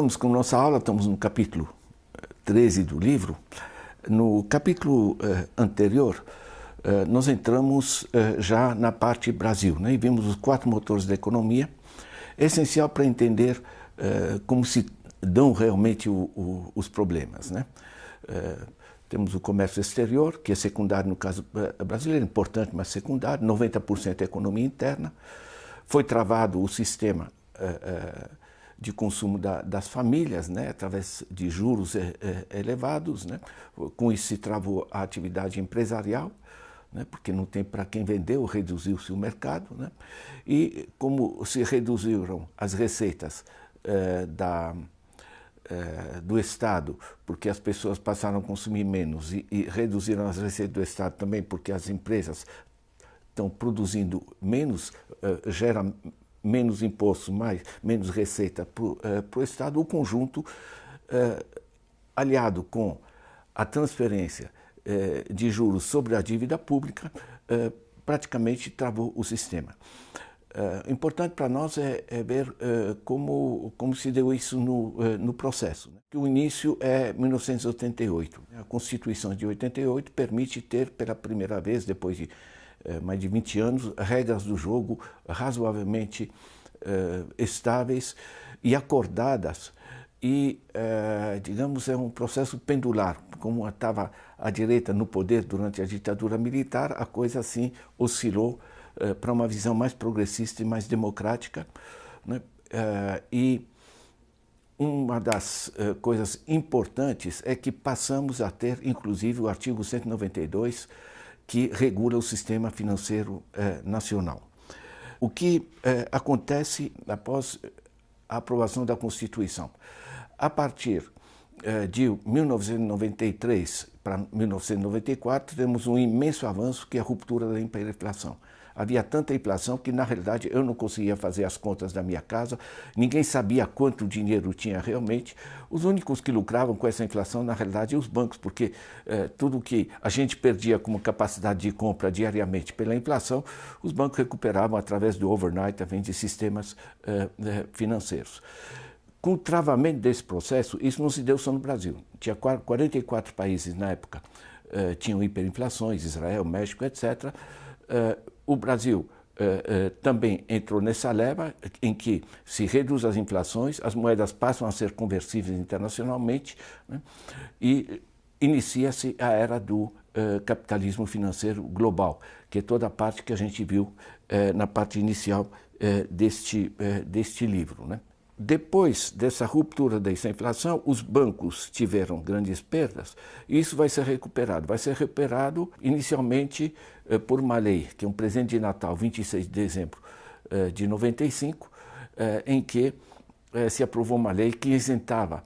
Continuamos com nossa aula, estamos no capítulo 13 do livro. No capítulo eh, anterior, eh, nós entramos eh, já na parte Brasil né, e vimos os quatro motores da economia, essencial para entender como se dão realmente o, o, os problemas. Né? temos o comércio exterior, que é secundário no caso brasileiro, importante, mas secundário, 90% é economia interna. Foi travado o sistema de consumo da, das famílias, né, através de juros é, é, elevados. Né, com isso se travou a atividade empresarial, né, porque não tem para quem vender reduziu-se o mercado. Né, e como se reduziram as receitas é, da, do Estado, porque as pessoas passaram a consumir menos, e, e reduziram as receitas do Estado também porque as empresas estão produzindo menos, gera menos imposto, mais, menos receita para o uh, Estado, o conjunto, uh, aliado com a transferência uh, de juros sobre a dívida pública, praticamente travou o sistema. importante para nós é, é ver como, como se deu isso no, no processo. Né? O início é 1988. A Constituição de 88 permite ter, pela primeira vez, depois de eh, mais de 20 anos, regras do jogo razoavelmente uh, estáveis e acordadas. E, uh, digamos, é um processo pendular. Como estava a direita no poder durante a ditadura militar, a coisa assim oscilou para uma visão mais progressista e mais democrática. Né? e uma das coisas importantes é que passamos a ter, inclusive, o artigo 192 que regula o sistema financeiro eh, nacional. O que eh, acontece após a aprovação da Constituição? A partir eh, de 1993 para 1994, temos um imenso avanço que é a ruptura da hiperinflação. Havia tanta inflação que, na realidade, eu não conseguia fazer as contas da minha casa, ninguém sabia quanto dinheiro tinha realmente. Os únicos que lucravam com essa inflação, na realidade, os bancos, porque eh, tudo que a gente perdia como capacidade de compra diariamente pela inflação, os bancos recuperavam através do overnight, também de sistemas eh, eh, financeiros. Com o travamento desse processo, isso não se deu só no Brasil. Tinha 44 países na época, tinham hiperinflações, Israel, México, etc., o Brasil Uh, uh, também entrou nessa leva em que se reduz as inflações, as moedas passam a ser conversíveis internacionalmente né, e inicia-se a era do uh, capitalismo financeiro global, que é toda a parte que a gente viu na parte inicial deste, deste livro. Né. Depois dessa ruptura dessa inflação, os bancos tiveram grandes perdas isso vai ser recuperado. Vai ser recuperado inicialmente eh, por uma lei, que é um presente de Natal, 26 de dezembro eh, de 95, eh, em que eh, se aprovou uma lei que isentava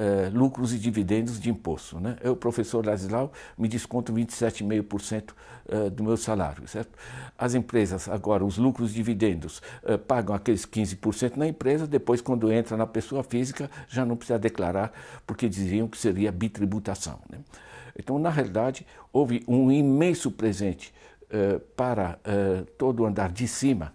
eh, lucros e dividendos de imposto. Né? Eu, professor Ladislau, me desconto 27,5% uh, do meu salário, certo? As empresas, agora, os lucros e dividendos, uh, pagam aqueles 15% na empresa, depois, quando entra na pessoa física, já não precisa declarar, porque diziam que seria bitributação. Né? Então, na realidade, houve um imenso presente para todo o andar de cima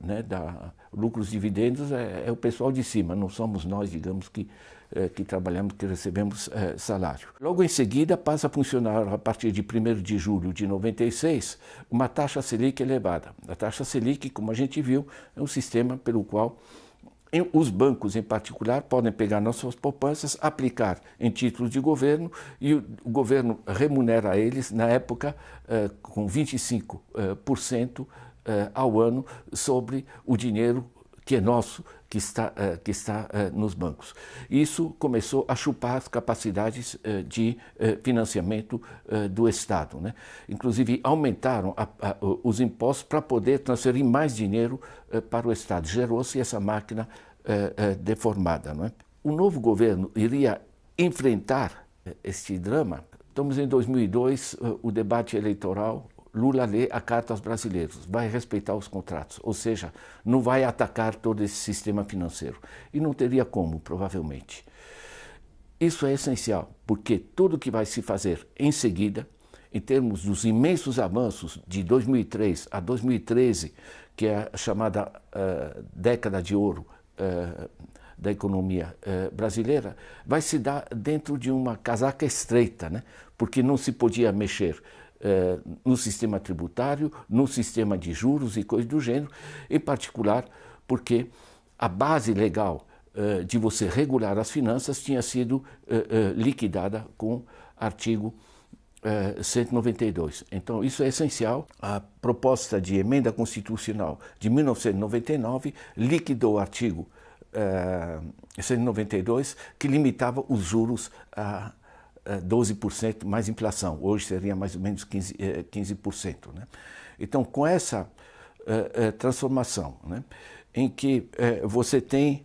né, da lucros e dividendos, é, é o pessoal de cima, não somos nós, digamos, que eh, que trabalhamos, que recebemos eh, salário. Logo em seguida, passa a funcionar, a partir de 1 de julho de 96, uma taxa Selic elevada. A taxa Selic, como a gente viu, é um sistema pelo qual os bancos, em particular, podem pegar nossas poupanças, aplicar em títulos de governo e o governo remunera eles, na época, eh, com 25% ao ano sobre o dinheiro que é nosso, que está, uh, que está uh, nos bancos. Isso começou a chupar as capacidades uh, de financiamento do Estado. Né? Inclusive, aumentaram a, a, os impostos para poder transferir mais dinheiro para o Estado. Gerou-se essa máquina deformada. É? O novo governo iria enfrentar este drama. Estamos em 2002, o debate eleitoral Lula lê a carta aos brasileiros, vai respeitar os contratos, ou seja, não vai atacar todo esse sistema financeiro. E não teria como, provavelmente. Isso é essencial, porque tudo que vai se fazer em seguida, em termos dos imensos avanços de 2003 a 2013, que é a chamada uh, década de ouro uh, da economia eh, brasileira vai se dar dentro de uma casaca estreita, né? porque não se podia mexer no sistema tributário, no sistema de juros e coisas do gênero, em particular porque a base legal eh, de você regular as finanças tinha sido eh, eh, liquidada com artigo 192. Então, isso é essencial. A proposta de emenda constitucional de 1999 liquidou o artigo 192, que limitava os juros a 12% mais inflação. Hoje seria mais ou menos 15%. 15% né? Então, com essa transformação, né, em que você tem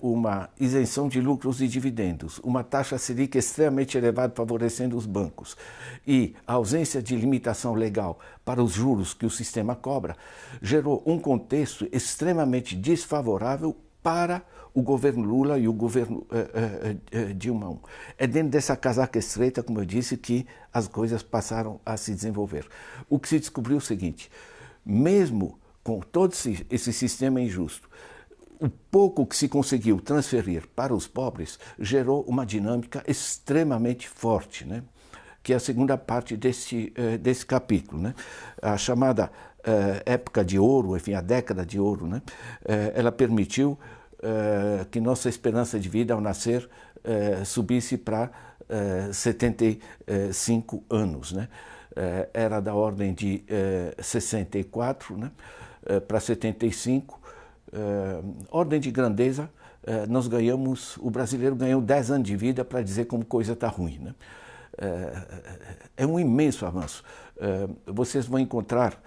uma isenção de lucros e dividendos, uma taxa Selic extremamente elevada favorecendo os bancos e a ausência de limitação legal para os juros que o sistema cobra, gerou um contexto extremamente desfavorável para o governo Lula e o governo uh, uh, uh, Dilma. É dentro dessa casaca estreita, como eu disse, que as coisas passaram a se desenvolver. O que se descobriu é o seguinte, mesmo com todo esse, esse sistema injusto, o pouco que se conseguiu transferir para os pobres gerou uma dinâmica extremamente forte, né? que é a segunda parte desse, uh, desse capítulo. Né? A chamada uh, época de ouro, enfim, a década de ouro, né? Uh, ela permitiu que nossa esperança de vida ao nascer subisse para 75 anos. Né? era da ordem de 64 né? para 75 uh, ordem de grandeza, uh, nós ganhamos, o brasileiro ganhou 10 anos de vida para dizer como coisa está ruim. Né? Uh, é um imenso avanço. vocês vão encontrar,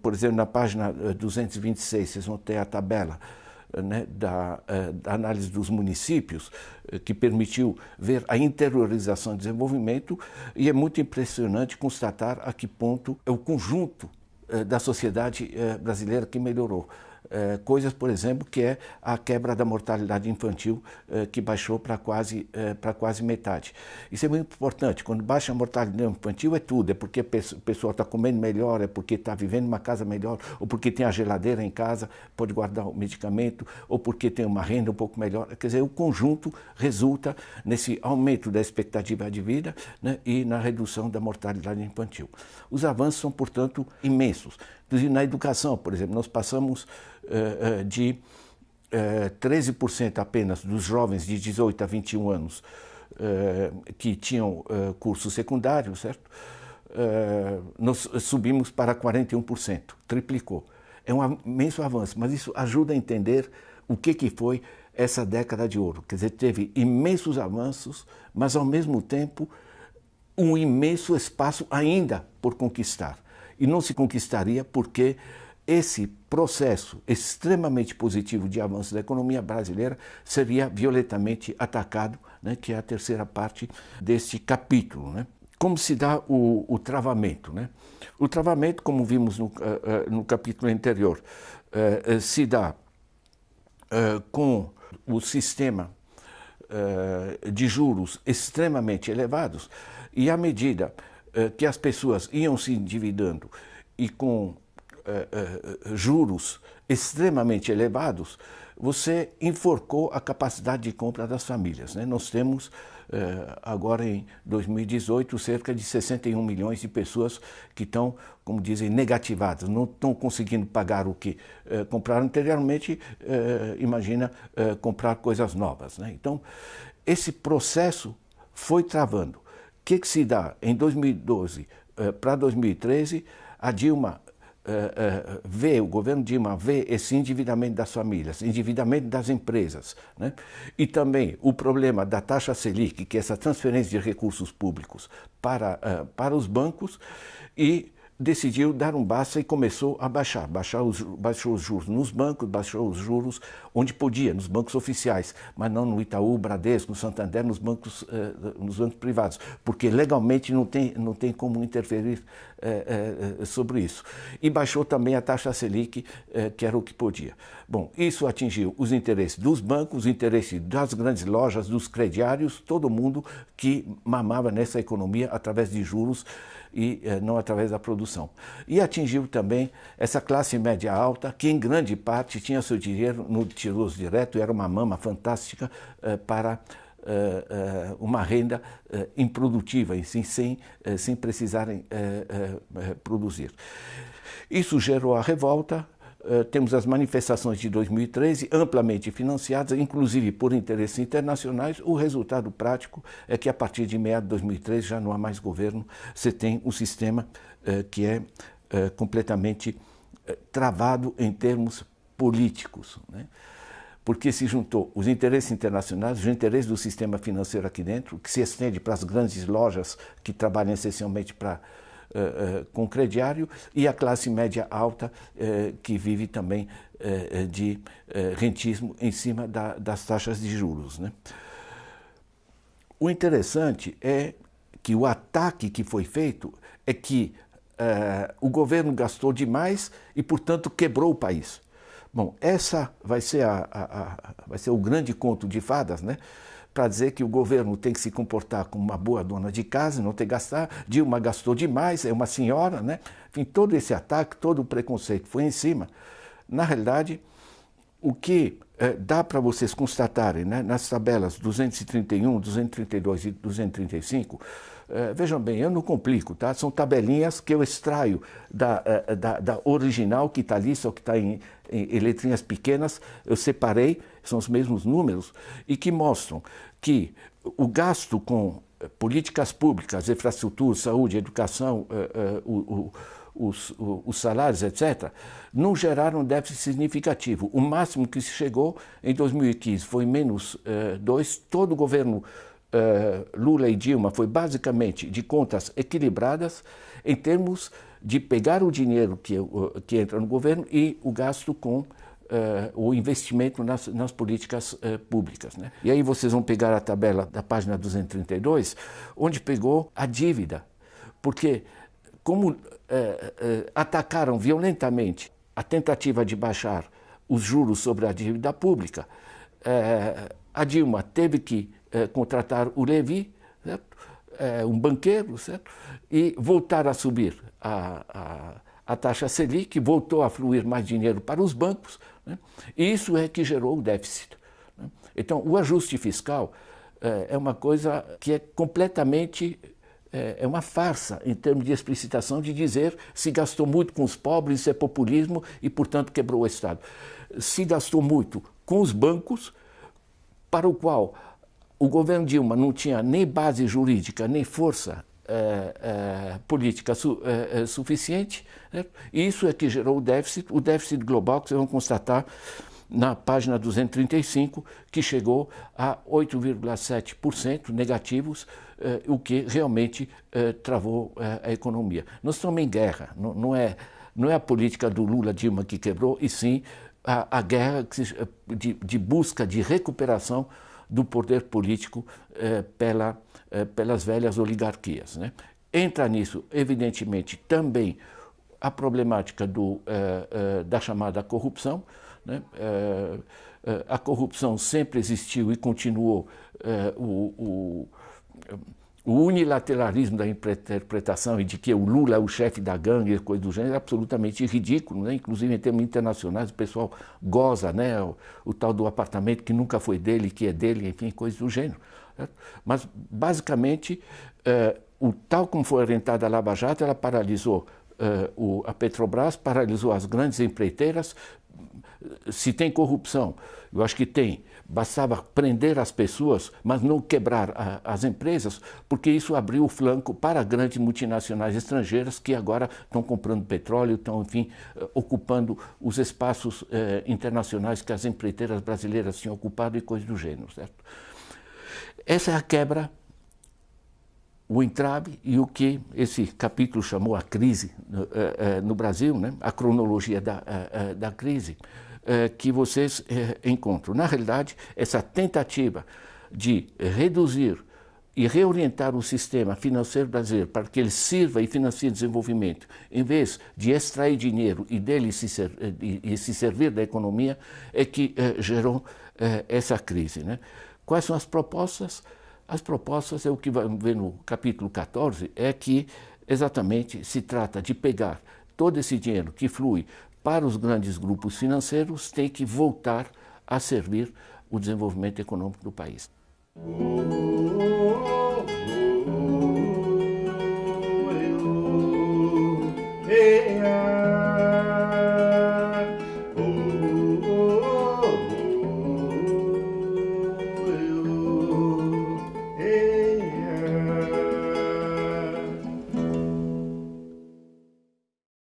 por exemplo, na página 226, vocês vão ter a tabela né, da, da, análise dos municípios, que permitiu ver a interiorização do desenvolvimento, e é muito impressionante constatar a que ponto é o conjunto da sociedade brasileira que melhorou. É, coisas, por exemplo, que é a quebra da mortalidade infantil, é, que baixou para quase, é, quase metade. Isso é muito importante. Quando baixa a mortalidade infantil é tudo, é porque o pessoal está comendo melhor, é porque está vivendo em uma casa melhor, ou porque tem a geladeira em casa, pode guardar o medicamento, ou porque tem uma renda um pouco melhor. Quer dizer, o conjunto resulta nesse aumento da expectativa de vida né, e na redução da mortalidade infantil. Os avanços são, portanto, imensos. Inclusive na educação, por exemplo, nós passamos uh, uh, de uh, 13% apenas dos jovens de 18 a 21 anos que tinham curso secundário, certo? nós subimos para 41%, triplicou. É um imenso avanço, mas isso ajuda a entender o que, que foi essa década de ouro. Quer dizer, teve imensos avanços, mas ao mesmo tempo um imenso espaço ainda por conquistar e não se conquistaria porque esse processo extremamente positivo de avanço da economia brasileira seria violentamente atacado, né, que é a terceira parte deste capítulo. Né? Como se dá o, o travamento? Né? O travamento, como vimos no, uh, no capítulo anterior, uh, se dá com o sistema de juros extremamente elevados e à medida que as pessoas iam se endividando e com eh, eh, juros extremamente elevados, você enforcou a capacidade de compra das famílias. Né? Nós temos, agora em 2018, cerca de 61 milhões de pessoas que estão, como dizem, negativadas, não estão conseguindo pagar o que compraram anteriormente, imagina comprar coisas novas. Né? Então, esse processo foi travando que, que se dá? Em 2012 eh, para 2013, a Dilma eh, eh, vê, o governo Dilma vê esse endividamento das famílias, endividamento das empresas, né? e também o problema da taxa Selic, que é essa transferência de recursos públicos para, para os bancos, e decidiu dar um basta e começou a baixar. Baixar os, baixou os juros nos bancos, baixou os juros onde podia, nos bancos oficiais, mas não no Itaú, Bradesco, no Santander, nos bancos, eh, nos bancos privados, porque legalmente não tem, não tem como interferir eh, eh, sobre isso. E baixou também a taxa Selic, eh, que era o que podia. Bom, isso atingiu os interesses dos bancos, os interesses das grandes lojas, dos crediários, todo mundo que mamava nessa economia através de juros e eh, não através da produção. E atingiu também essa classe média alta, que em grande parte tinha seu dinheiro no tiroso direto, era uma mama fantástica eh, para uma renda improdutiva, assim, sem, sem precisarem produzir. Isso gerou a revolta, eh, temos as manifestações de 2013 amplamente financiadas, inclusive por interesses internacionais. O resultado prático é que a partir de meados de 2013 já não há mais governo, você tem um sistema uh, que é uh, completamente travado em termos políticos. Né? Porque se juntou os interesses internacionais, os interesses do sistema financeiro aqui dentro, que se estende para as grandes lojas que trabalham essencialmente para uh, com crediário e a classe média alta uh, que vive também de rentismo em cima da, das taxas de juros. Né? O interessante é que o ataque que foi feito é que o governo gastou demais e, portanto, quebrou o país. Bom, essa vai ser, a, a, a, vai ser o grande conto de fadas, né? Para dizer que o governo tem que se comportar como uma boa dona de casa, não ter que gastar. Dilma gastou demais, é uma senhora, né? Enfim, todo esse ataque, todo o preconceito foi em cima. Na realidade, o que é, dá para vocês constatarem né, nas tabelas 231, 232 e 235, é, vejam bem, eu não complico, tá? São tabelinhas que eu extraio da, é, da, da original que está ali, só que está em, em, letrinhas pequenas, eu separei, são os mesmos números, e que mostram que o gasto com políticas públicas, infraestrutura, saúde, educação, o, o os, os, salários, etc., não geraram déficit significativo. O máximo que se chegou em 2015 foi menos 2. Uh, Todo o governo uh, Lula e Dilma foi basicamente de contas equilibradas em termos de pegar o dinheiro que, uh, que entra no governo e o gasto com Uh, o investimento nas, nas políticas uh, públicas. Né? E aí vocês vão pegar a tabela da página 232, onde pegou a dívida, porque como eh, eh, atacaram violentamente a tentativa de baixar os juros sobre a dívida pública, eh, a Dilma teve que contratar o Levi, um banqueiro, certo? e voltar a subir a, a, a, taxa Selic, voltou a fluir mais dinheiro para os bancos, né? e isso é que gerou o déficit. Né? Então, o ajuste fiscal é uma coisa que é completamente é, é uma farsa em termos de explicitação de dizer se gastou muito com os pobres, isso é populismo e, portanto, quebrou o Estado. Se gastou muito com os bancos, para o qual o governo Dilma não tinha nem base jurídica, nem força é, é, política su, é, suficiente, né? e isso é que gerou o déficit, o déficit global que vocês vão constatar na página 235, que chegou a 8,7% negativos, o que realmente travou a economia. Nós estamos em guerra, não, não, é, não é a política do Lula-Dilma que quebrou, e sim a, a guerra de, de, busca de recuperação do poder político pela, pelas velhas oligarquias. Né? Entra nisso, evidentemente, também a problemática do, da chamada corrupção, né? É, é, a corrupção sempre existiu e continuou. O, o, o, unilateralismo da interpretação e de que o Lula é o chefe da gangue e coisa do gênero é absolutamente ridículo, né? inclusive em termos internacionais o pessoal goza né? o, o tal do apartamento que nunca foi dele, que é dele, enfim, coisas do gênero. Certo? Mas, basicamente, o tal como foi orientada a Lava Jato, ela paralisou Uh, o, a Petrobras paralisou as grandes empreiteiras, se tem corrupção, eu acho que tem, bastava prender as pessoas, mas não quebrar a, as empresas, porque isso abriu o flanco para grandes multinacionais estrangeiras que agora estão comprando petróleo, estão, enfim, eh, ocupando os espaços eh, internacionais que as empreiteiras brasileiras tinham ocupado e coisas do gênero, certo? Essa é a quebra o entrave e o que esse capítulo chamou a crise no, uh, uh, no Brasil, né? a cronologia da, uh, da crise, que vocês encontram. Na realidade, essa tentativa de reduzir e reorientar o sistema financeiro brasileiro para que ele sirva e financie desenvolvimento, em vez de extrair dinheiro e dele se, ser, e, e se servir da economia, é que gerou essa crise. Né? Quais são as propostas? As propostas, é o que vai ver no capítulo 14, é que exatamente se trata de pegar todo esse dinheiro que flui para os grandes grupos financeiros, tem que voltar a servir o desenvolvimento econômico do país.